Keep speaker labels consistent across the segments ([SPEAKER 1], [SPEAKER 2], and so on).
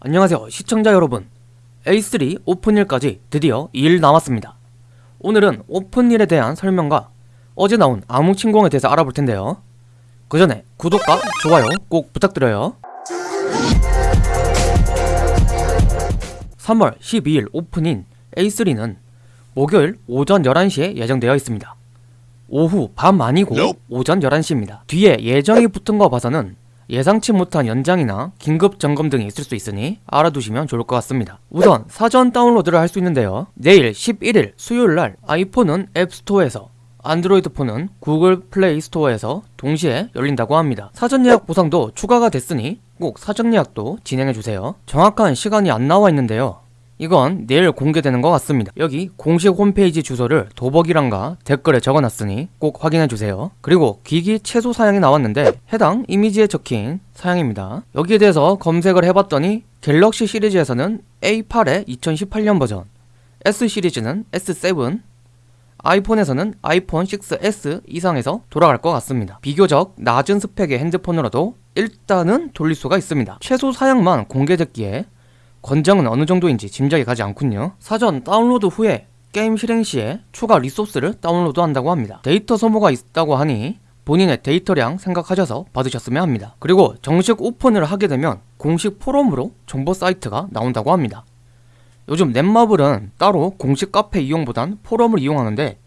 [SPEAKER 1] 안녕하세요 시청자 여러분. A3 오픈일까지 드디어 2일 남았습니다. 오늘은 오픈일에 대한 설명과 어제 나온 암흑침공에 대해서 알아볼 텐데요. 그 전에 구독과 좋아요 꼭 부탁드려요. 3월 12일 오픈인 A3는 목요일 오전 11시에 예정되어 있습니다. 오후 밤 아니고 오전 11시입니다. 뒤에 예정이 붙은 거 봐서는 예상치 못한 연장이나 긴급 점검 등이 있을 수 있으니 알아두시면 좋을 것 같습니다. 우선 사전 다운로드를 할 수 있는데요. 내일 11일 수요일날 아이폰은 앱스토어에서 안드로이드 폰은 구글 플레이 스토어에서 동시에 열린다고 합니다. 사전 예약 보상도 추가가 됐으니 꼭 사전 예약도 진행해주세요. 정확한 시간이 안 나와 있는데요. 이건 내일 공개되는 것 같습니다. 여기 공식 홈페이지 주소를 더보기란과 댓글에 적어놨으니 꼭 확인해주세요. 그리고 기기 최소 사양이 나왔는데 해당 이미지에 적힌 사양입니다. 여기에 대해서 검색을 해봤더니 갤럭시 시리즈에서는 A8의 2018년 버전, S 시리즈는 S7, 아이폰에서는 아이폰 6S 이상에서 돌아갈 것 같습니다. 비교적 낮은 스펙의 핸드폰으로도 일단은 돌릴 수가 있습니다. 최소 사양만 공개됐기에 권장은 어느 정도인지 짐작이 가지 않군요. 사전 다운로드 후에 게임 실행 시에 추가 리소스를 다운로드 한다고 합니다. 데이터 소모가 있다고 하니 본인의 데이터량 생각하셔서 받으셨으면 합니다. 그리고 정식 오픈을 하게 되면 공식 포럼으로 정보 사이트가 나온다고 합니다. 요즘 넷마블은 따로 공식 카페 이용보단 포럼을 이용하는데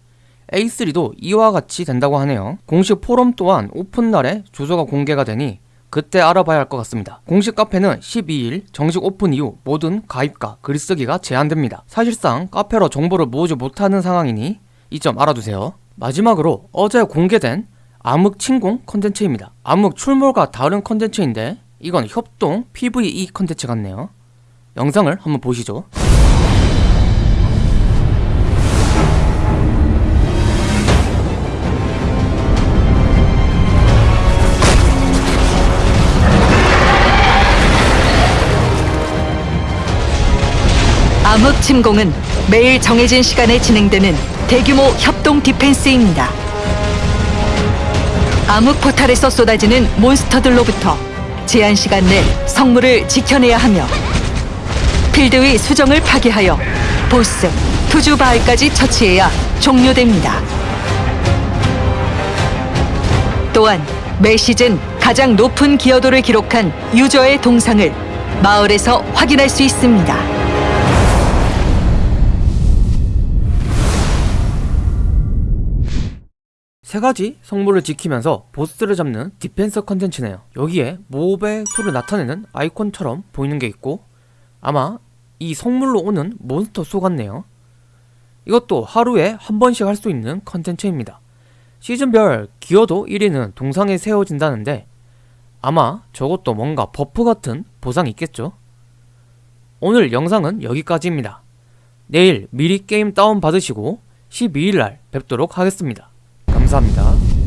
[SPEAKER 1] A3도 이와 같이 된다고 하네요. 공식 포럼 또한 오픈날에 주소가 공개가 되니 그때 알아봐야 할 것 같습니다. 공식 카페는 12일 정식 오픈 이후 모든 가입과 글쓰기가 제한됩니다. 사실상 카페로 정보를 모으지 못하는 상황이니 이 점 알아두세요. 마지막으로 어제 공개된 암흑 침공 컨텐츠입니다. 암흑 출몰과 다른 컨텐츠인데 이건 협동 PVE 컨텐츠 같네요. 영상을 한번 보시죠.
[SPEAKER 2] 암흑 침공은 매일 정해진 시간에 진행되는 대규모 협동 디펜스입니다. 암흑 포탈에서 쏟아지는 몬스터들로부터 제한 시간 내 성물을 지켜내야 하며 필드 위 수정을 파괴하여 보스, 투주 바알까지 처치해야 종료됩니다. 또한 매 시즌 가장 높은 기여도를 기록한 유저의 동상을 마을에서 확인할 수 있습니다.
[SPEAKER 1] 세 가지 성물을 지키면서 보스를 잡는 디펜스 컨텐츠네요. 여기에 mob의 수를 나타내는 아이콘처럼 보이는 게 있고 아마 이 성물로 오는 몬스터 수 같네요. 이것도 하루에 한 번씩 할 수 있는 컨텐츠입니다. 시즌별 기여도 1위는 동상에 세워진다는데 아마 저것도 뭔가 buff 같은 보상이 있겠죠? 오늘 영상은 여기까지입니다. 내일 미리 게임 다운받으시고 12일날 뵙도록 하겠습니다. 감사합니다.